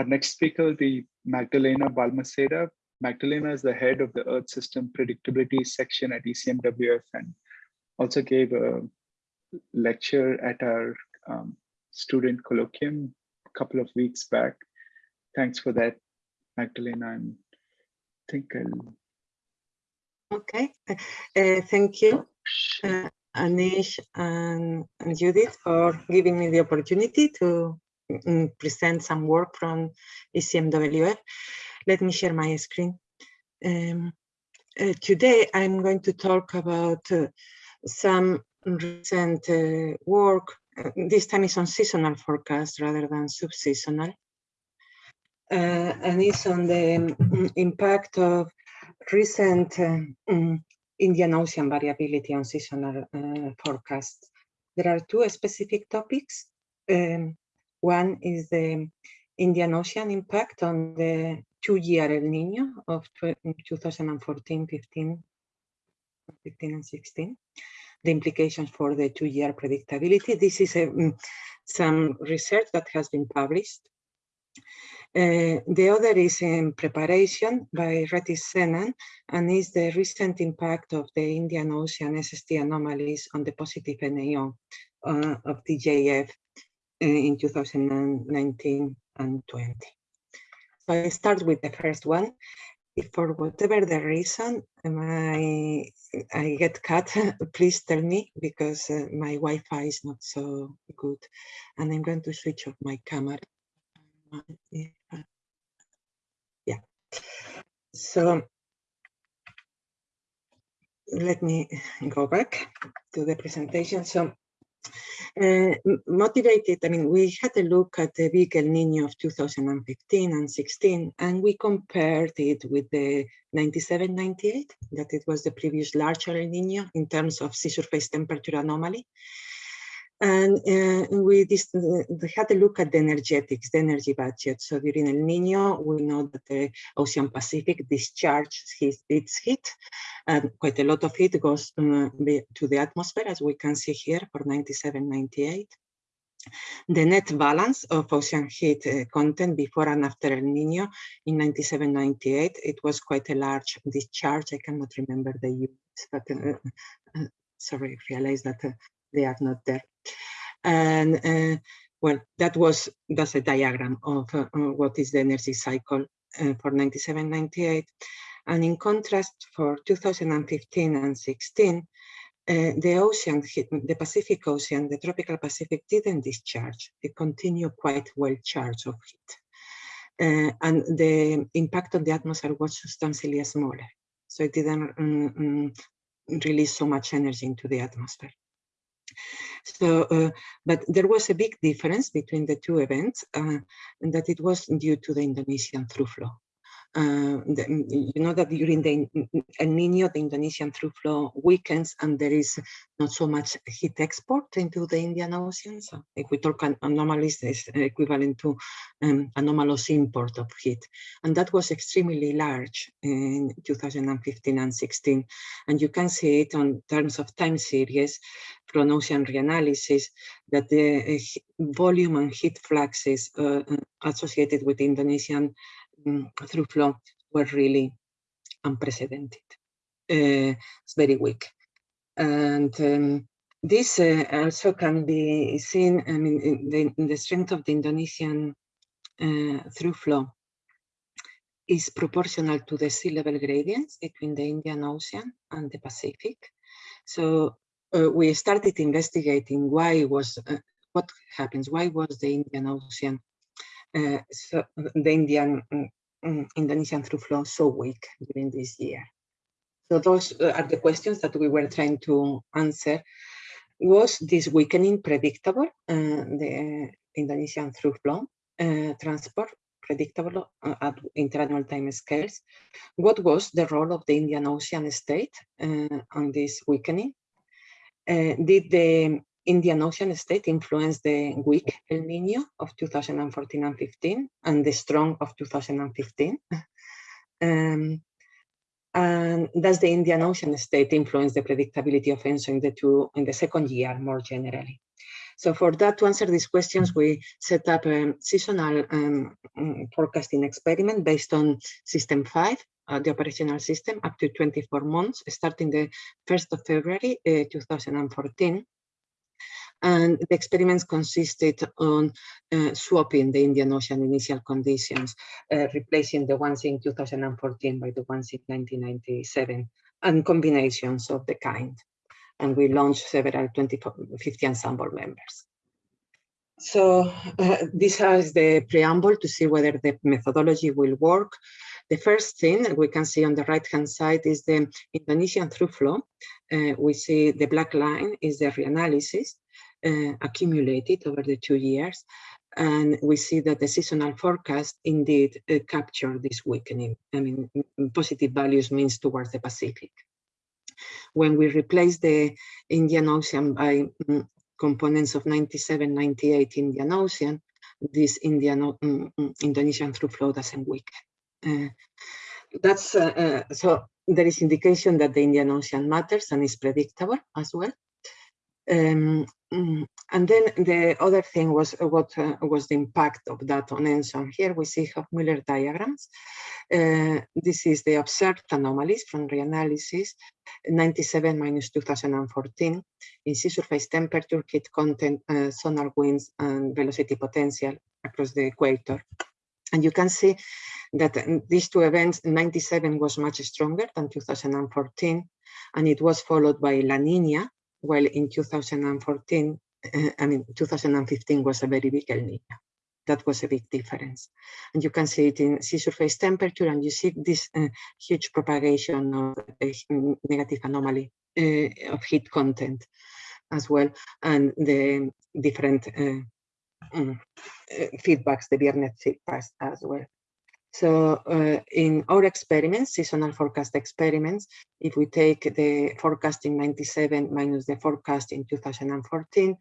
Our next speaker will be Magdalena Balmaseda. Magdalena is the head of the Earth System Predictability section at ECMWF and also gave a lecture at our um, student colloquium a couple of weeks back. Thanks for that, Magdalena. I think I'll. Okay, uh, thank you, uh, Anish and, and, Judith for giving me the opportunity to present some work from ECMWF. Let me share my screen. Um, uh, today, I'm going to talk about uh, some recent uh, work. Uh, this time is on seasonal forecast rather than subseasonal. Uh, and it's on the um, impact of recent um, Indian Ocean variability on seasonal uh, forecasts. There are two specific topics. Um, one is the Indian Ocean impact on the two-year El Nino of 2014, 15, 15 and 16 the implications for the two-year predictability. This is a, mm, some research that has been published. Uh, the other is in preparation by Retish Senan and is the recent impact of the Indian Ocean SST anomalies on the positive NAO uh, of DJF in 2019 and 20. So I start with the first one if for whatever the reason I, I get cut, please tell me because uh, my Wi-Fi is not so good. And I'm going to switch off my camera. Yeah. So let me go back to the presentation. So uh, motivated, I mean, we had a look at the big El Nino of 2015 and 16, and we compared it with the 97-98, that it was the previous larger El Nino in terms of sea surface temperature anomaly. And uh, we, uh, we had a look at the energetics, the energy budget. So during El Nino, we know that the Ocean Pacific discharges his, its heat, and quite a lot of it goes um, to the atmosphere, as we can see here for 97, 98. The net balance of ocean heat uh, content before and after El Nino in 97, 98, it was quite a large discharge. I cannot remember the units, but uh, uh, sorry, I realized that uh, they are not there. And uh, well, that was that's a diagram of uh, what is the energy cycle uh, for 97, 98. And in contrast, for 2015 and 16, uh, the ocean, the Pacific Ocean, the tropical Pacific didn't discharge. It continued quite well charged of heat. Uh, and the impact on the atmosphere was substantially smaller. So it didn't um, um, release so much energy into the atmosphere. So, uh, but there was a big difference between the two events, uh, and that it was due to the Indonesian through flow. Uh, the, you know that during the El Nino, the Indonesian through flow weakens and there is not so much heat export into the Indian Ocean. So if we talk anomalies, it's equivalent to um, anomalous import of heat. And that was extremely large in 2015 and 16. And you can see it on terms of time series from ocean reanalysis that the uh, volume and heat fluxes uh, associated with Indonesian through flow were really unprecedented. Uh, it's very weak. And um, this uh, also can be seen I mean, in the, in the strength of the Indonesian uh, through flow is proportional to the sea level gradients between the Indian Ocean and the Pacific. So uh, we started investigating why was uh, what happens, why was the Indian Ocean so the Indian um, Indonesian through flow so weak during this year? So those uh, are the questions that we were trying to answer. Was this weakening predictable? Uh, the Indonesian through flow uh, transport predictable at interannual time scales. What was the role of the Indian Ocean state uh, on this weakening? Uh, did the Indian Ocean state influenced the weak El Nino of 2014 and 15 and the strong of 2015. um, and does the Indian Ocean state influence the predictability of ENSO in the two in the second year more generally? So for that, to answer these questions, we set up a seasonal um, forecasting experiment based on system five, uh, the operational system, up to 24 months, starting the 1st of February uh, 2014. And the experiments consisted on uh, swapping the Indian Ocean initial conditions, uh, replacing the ones in 2014 by the ones in 1997, and combinations of the kind and we launched several 2050 ensemble members. So uh, this is the preamble to see whether the methodology will work. The first thing we can see on the right-hand side is the Indonesian through flow. Uh, we see the black line is the reanalysis uh, accumulated over the two years. And we see that the seasonal forecast indeed uh, capture this weakening. I mean, positive values means towards the Pacific when we replace the Indian Ocean by mm, components of 97, 98 Indian Ocean, this Indian mm, Indonesian through flow doesn't weaken. Uh, that's uh, uh, so there is indication that the Indian Ocean matters and is predictable as well. Um, mm, and then the other thing was uh, what uh, was the impact of that on ENSO. Here we see Hovmöller diagrams. Uh, this is the observed anomalies from reanalysis, 97 minus 2014 in sea surface temperature, heat content, uh, zonal winds, and velocity potential across the equator. And you can see that these two events, 97 was much stronger than 2014, and it was followed by La Nina, while in 2014, uh, I mean, 2015 was a very big El Niño. That was a big difference. And you can see it in sea surface temperature, and you see this uh, huge propagation of negative anomaly uh, of heat content as well, and the different um, feedbacks, the Bjerknes feedbacks as well. So uh, in our experiments, seasonal forecast experiments, if we take the forecast in 97 minus the forecast in 2014,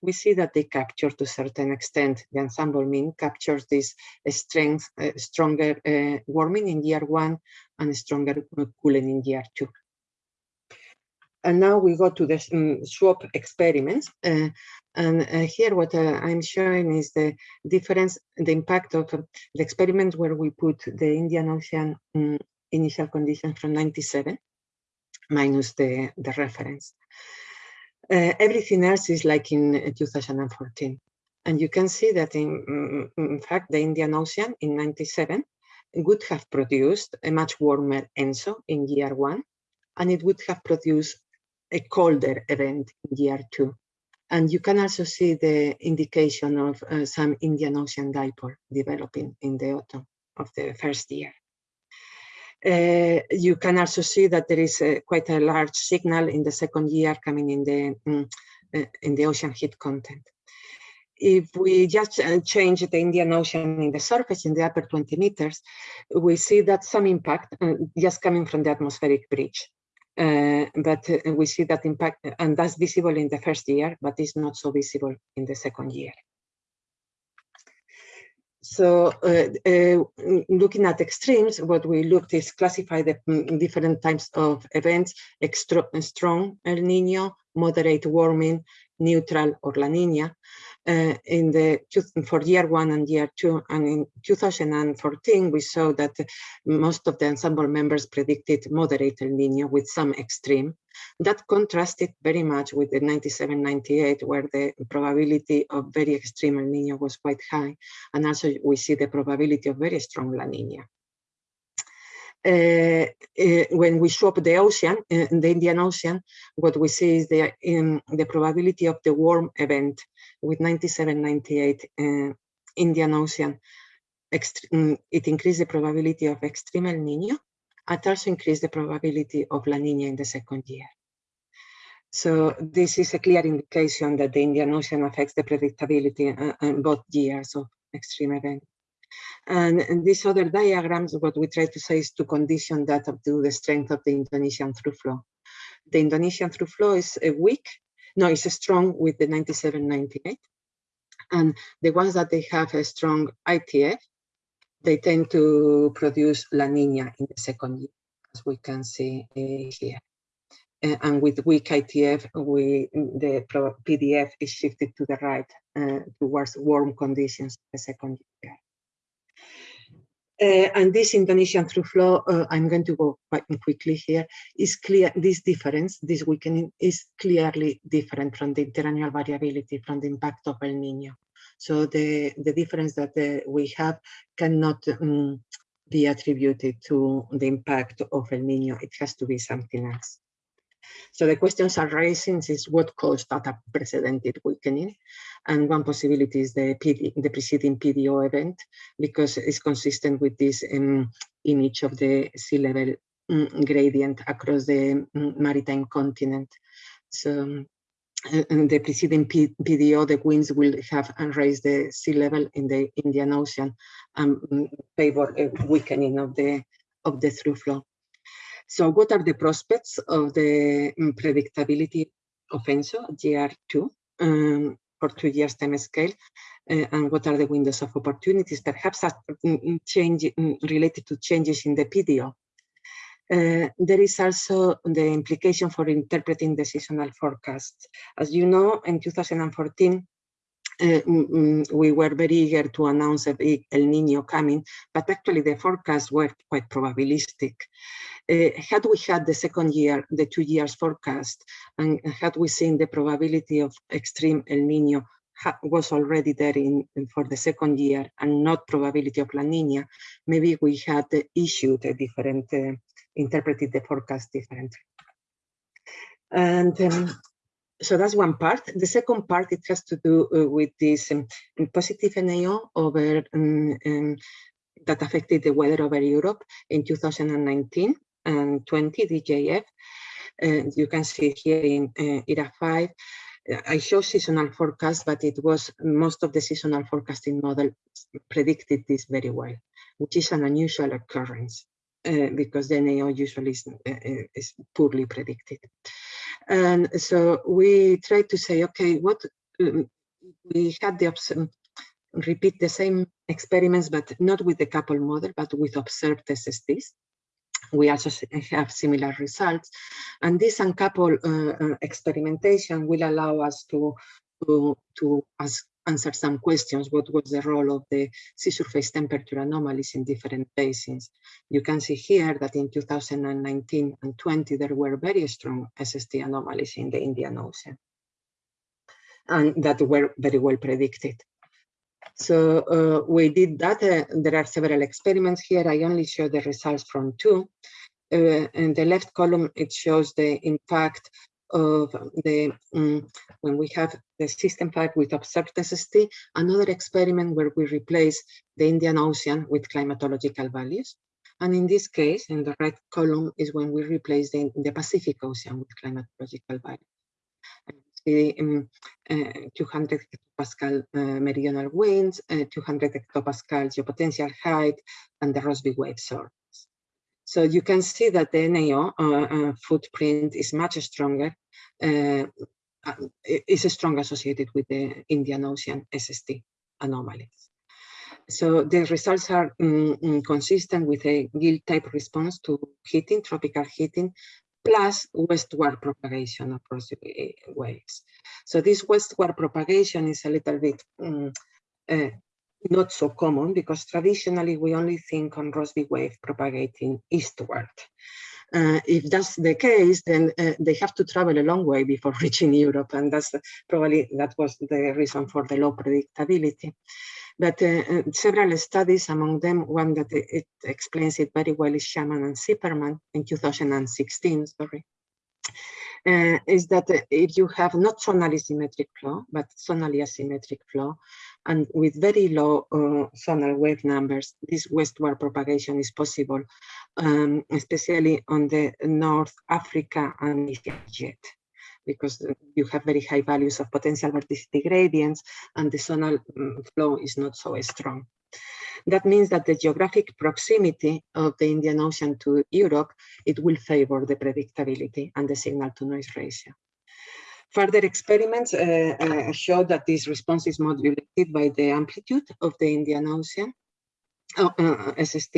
we see that they capture to a certain extent, the ensemble mean captures this strength, uh, stronger uh, warming in year one and stronger cooling in year two. And now we go to the um, swap experiments. Uh, and uh, here what uh, I'm showing is the difference, the impact of the experiment where we put the Indian Ocean um, initial conditions from 97 minus the, the reference. Uh, everything else is like in 2014. And you can see that in, mm, in fact, the Indian Ocean in 97 would have produced a much warmer ENSO in year one, and it would have produced a colder event in year two. And you can also see the indication of uh, some Indian Ocean dipole developing in the autumn of the first year. Uh, you can also see that there is a, quite a large signal in the second year coming in the um, uh, in the ocean heat content. If we just uh, change the Indian Ocean in the surface in the upper 20 meters, we see that some impact uh, just coming from the atmospheric bridge. Uh, but uh, we see that impact, and that's visible in the first year, but it's not so visible in the second year. So uh, uh, looking at extremes, what we looked is classify the mm, different types of events, extra, strong El Nino, moderate warming, neutral or La Nina uh, in the for year one and year two. And in 2014, we saw that most of the ensemble members predicted moderate El Nino with some extreme. That contrasted very much with the 97-98, where the probability of very extreme El Nino was quite high. And also we see the probability of very strong La Nina. Uh, uh, when we swap the ocean, uh, the Indian Ocean, what we see is the, um, the probability of the warm event with 97, 98 Indian Ocean. Um, it increased the probability of extreme El Nino and also increased the probability of La Nina in the second year. So this is a clear indication that the Indian Ocean affects the predictability uh, in both years of extreme event. And, and these other diagrams, what we try to say is to condition that to the strength of the Indonesian through flow. The Indonesian through flow is a weak, no, it's strong with the 9798. And the ones that they have a strong ITF, they tend to produce La Nina in the second year, as we can see uh, here. Uh, and with weak ITF, we, the PDF is shifted to the right uh, towards warm conditions the second year. Uh, and this Indonesian through flow, uh, I'm going to go quite quickly here, is clear, this difference, this weakening is clearly different from the interannual variability, from the impact of El Nino. So the, the difference that uh, we have cannot um, be attributed to the impact of El Nino. It has to be something else. So the questions are raising is what caused that unprecedented weakening? And one possibility is the, PD, the preceding PDO event, because it's consistent with this um, image of the sea level um, gradient across the um, maritime continent. So and the preceding P PDO, the winds will have raised the sea level in the Indian Ocean and um, favor a weakening of the of the through flow. So what are the prospects of the um, predictability of ENSO GR2 um, for two years time scale? Uh, and what are the windows of opportunities, perhaps um, change related to changes in the PDO? Uh, there is also the implication for interpreting the seasonal forecast. As you know, in 2014, uh, mm, mm, we were very eager to announce a big El Nino coming, but actually the forecasts were quite probabilistic. Uh, had we had the second year, the two years forecast, and had we seen the probability of extreme El Nino was already there in, for the second year and not probability of La Nina, maybe we had issued a different, uh, interpreted the forecast differently. And um, so that's one part. The second part, it has to do uh, with this um, positive NAO over um, um, that affected the weather over Europe in 2019 and 20 DJF. Uh, you can see here in uh, ERA 5, uh, I show seasonal forecast, but it was most of the seasonal forecasting model predicted this very well, which is an unusual occurrence uh, because the NAO usually is, uh, is poorly predicted. And so we tried to say, okay, what um, we had the option repeat the same experiments, but not with the couple model, but with observed SSTs. We also have similar results. And this uncoupled uh, uh, experimentation will allow us to, to, to ask answer some questions. What was the role of the sea surface temperature anomalies in different basins? You can see here that in 2019 and 20, there were very strong SST anomalies in the Indian Ocean and that were very well predicted. So uh, we did that. Uh, there are several experiments here. I only show the results from two. Uh, in the left column, it shows the impact of the um, when we have the system 5 with observed SST, another experiment where we replace the Indian Ocean with climatological values. And in this case, in the right column is when we replace the, the Pacific Ocean with climatological values. The um, uh, 200 hectopascal uh, meridional winds, uh, 200 hectopascal geopotential height, and the Rossby wave source. So you can see that the NAO uh, uh, footprint is much stronger, uh, is strong associated with the Indian Ocean SST anomalies. So the results are mm, consistent with a Gill type response to heating, tropical heating, plus westward propagation of waves. So this westward propagation is a little bit um, uh, not so common because traditionally we only think on Rossby wave propagating eastward. Uh, if that's the case, then uh, they have to travel a long way before reaching Europe, and that's probably that was the reason for the low predictability. But uh, uh several studies, among them one that it explains it very well is Shaman and Tziperman in 2016, sorry, uh, is that uh, if you have not zonally symmetric flow, but zonally asymmetric flow, and with very low uh, zonal wave numbers, this westward propagation is possible, um, especially on the North Africa and Egypt, because you have very high values of potential vorticity gradients and the zonal um, flow is not so strong. That means that the geographic proximity of the Indian Ocean to Europe, it will favor the predictability and the signal to noise ratio. Further experiments uh, uh, show that this response is modulated by the amplitude of the Indian Ocean, uh, uh SST,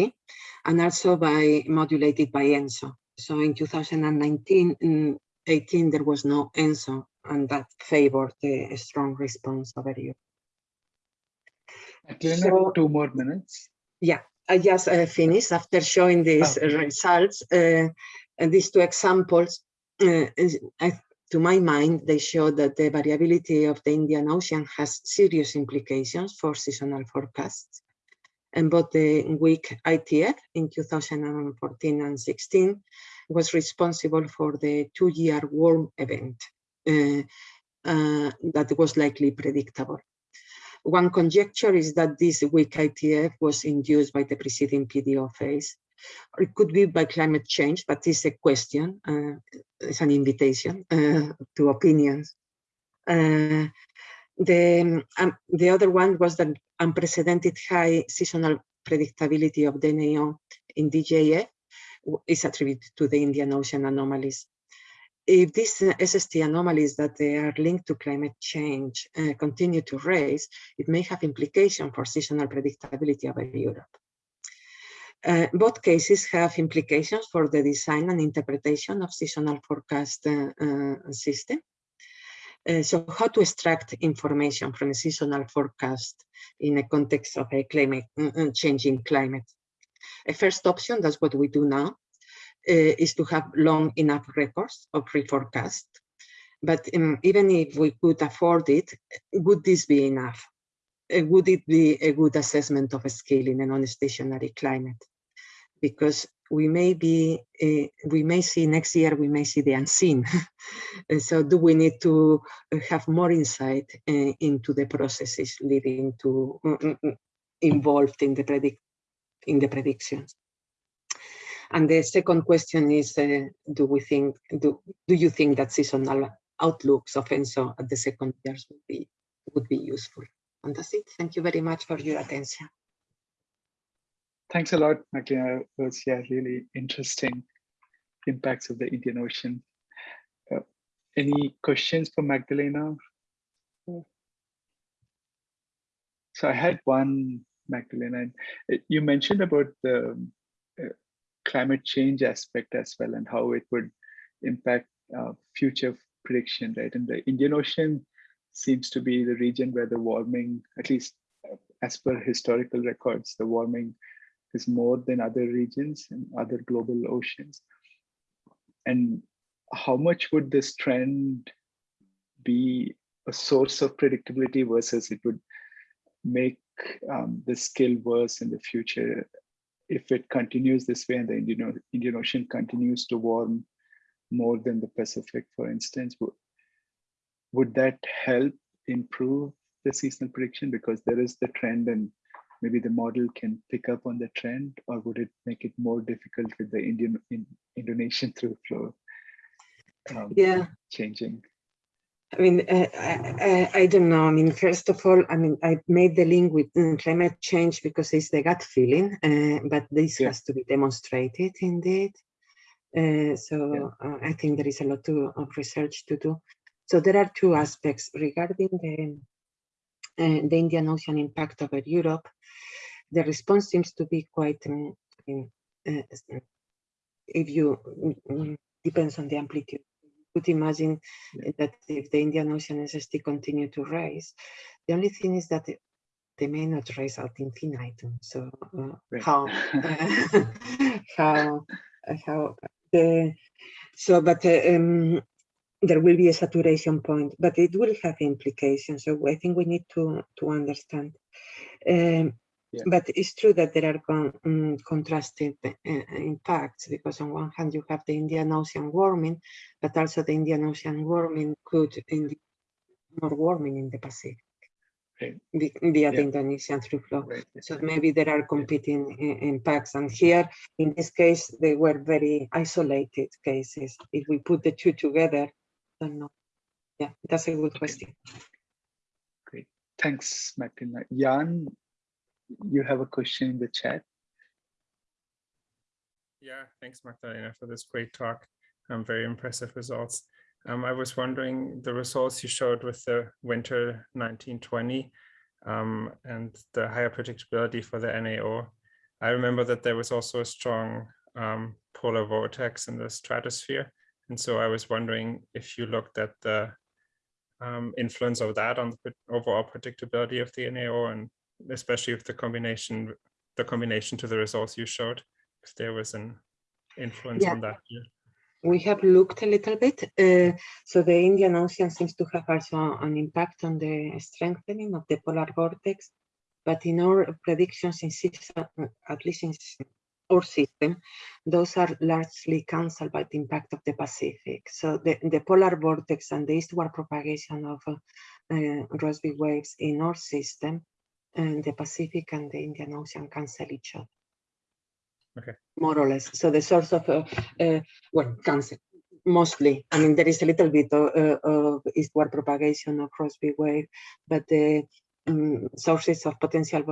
and also by modulated by ENSO. So in 2019, mm, 18, there was no ENSO, and that favored a strong response over Europe. Magdalena, So- two more minutes. Yeah, I just uh, finished after showing these Okay. results. Uh, and these two examples, uh, I, to my mind, they show that the variability of the Indian Ocean has serious implications for seasonal forecasts. And both the weak ITF in 2014 and 16 was responsible for the two-year warm event uh, uh, that was likely predictable. One conjecture is that this weak ITF was induced by the preceding PDO phase, or it could be by climate change, but it's a question, uh, it's an invitation uh, to opinions. Uh, the, um, the other one was that unprecedented high seasonal predictability of the NAO in DJF is attributed to the Indian Ocean anomalies if these uh, SST anomalies that they are linked to climate change uh, continue to rise, it may have implication for seasonal predictability over Europe. Uh, both cases have implications for the design and interpretation of seasonal forecast uh, uh, system. Uh, so how to extract information from a seasonal forecast in a context of a climate uh, uh, changing climate. A first option, that's what we do now, uh, is to have long enough records of reforecast. But um, even if we could afford it, would this be enough? Uh, would it be a good assessment of a scale in a non-stationary climate? Because we may be, uh, we may see next year, we may see the unseen. so do we need to uh, have more insight uh, into the processes leading to mm, involved in the predict in the predictions? And the second question is, uh, do we think, do, do you think that seasonal outlooks of ENSO at the second years would be, would be useful? And that's it. Thank you very much for your attention. Thanks a lot, Magdalena. It was yeah, really interesting impacts of the Indian Ocean. Uh, any questions for Magdalena? So I had one, Magdalena. uh, You mentioned about the uh, climate change aspect as well and how it would impact uh, future prediction, right? And the Indian Ocean seems to be the region where the warming, at least uh, as per historical records, the warming is more than other regions and other global oceans. And how much would this trend be a source of predictability versus it would make um, the skill worse in the future if it continues this way and the Indian, Indian Ocean continues to warm more than the Pacific, for instance, would, would that help improve the seasonal prediction because there is the trend and maybe the model can pick up on the trend or would it make it more difficult with the Indian in, Indonesian through flow um, Yeah, changing? I mean, I, I, I don't know. I mean, first of all, I mean, I made the link with mm, climate change because it's the gut feeling, uh, but this Yeah. has to be demonstrated indeed. Uh, so uh, I think there is a lot to, of research to do. So there are two aspects regarding the, uh, the Indian Ocean impact over Europe. The response seems to be quite, um, uh, if you, mm, depends on the amplitude. You Could imagine that if the Indian Ocean SST continue to rise, the only thing is that they may not rise ad infinitum. So uh, Right. how how how the so but uh, um, there will be a saturation point, but it will have implications. So I think we need to to understand. Um, Yeah. But it's true that there are con mm, contrasted uh, impacts because on one hand you have the Indian Ocean warming, but also the Indian Ocean warming could induce more warming in the Pacific Right. via the Yeah. Indonesian through flow. Right. So maybe there are competing i- impacts. And here, in this case, they were very isolated cases. If we put the two together, I don't know. Yeah, that's a good Okay. question. Great. Thanks, Magdalena. Jan, you have a question in the chat. Yeah, thanks, Magdalena, for this great talk. Um, very impressive results. Um, I was wondering the results you showed with the winter 1920 um, and the higher predictability for the NAO. I remember that there was also a strong um, polar vortex in the stratosphere. And so I was wondering if you looked at the um, influence of that on the overall predictability of the NAO and especially if the combination, the combination to the results you showed, if there was an influence Yeah. on that. yeah. We have looked a little bit. uh, so the Indian Ocean seems to have also an impact on the strengthening of the polar vortex. But in our predictions in six, uh, at least in our system, those are largely cancelled by the impact of the Pacific. So the, the polar vortex and the eastward propagation of uh, uh, Rossby waves in our system, and the Pacific and the Indian Ocean cancel each other. Okay. More or less. So the source of, uh, uh, well, cancel mostly. I mean, there is a little bit of, uh, of eastward propagation of Rossby wave, but the um, sources of potential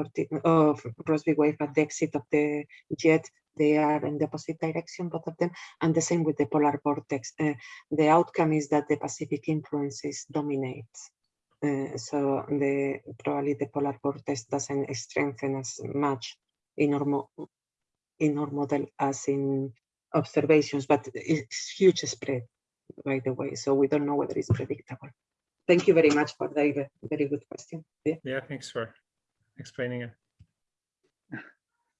of Rossby wave at the exit of the jet, they are in the opposite direction, both of them, and the same with the polar vortex. Uh, the outcome is that the Pacific influences dominate. Uh, so the probably the polar vortex doesn't strengthen as much in our mo- in our model as in observations, but it's huge spread, by the way. So we don't know whether it's predictable. Thank you very much for the very- very good question. Yeah. Yeah, thanks for explaining it.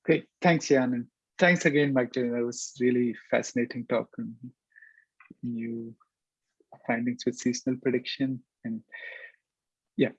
Great, thanks, Jan, and thanks again, Magdalena. That was really fascinating talk and new findings with seasonal prediction. And yeah,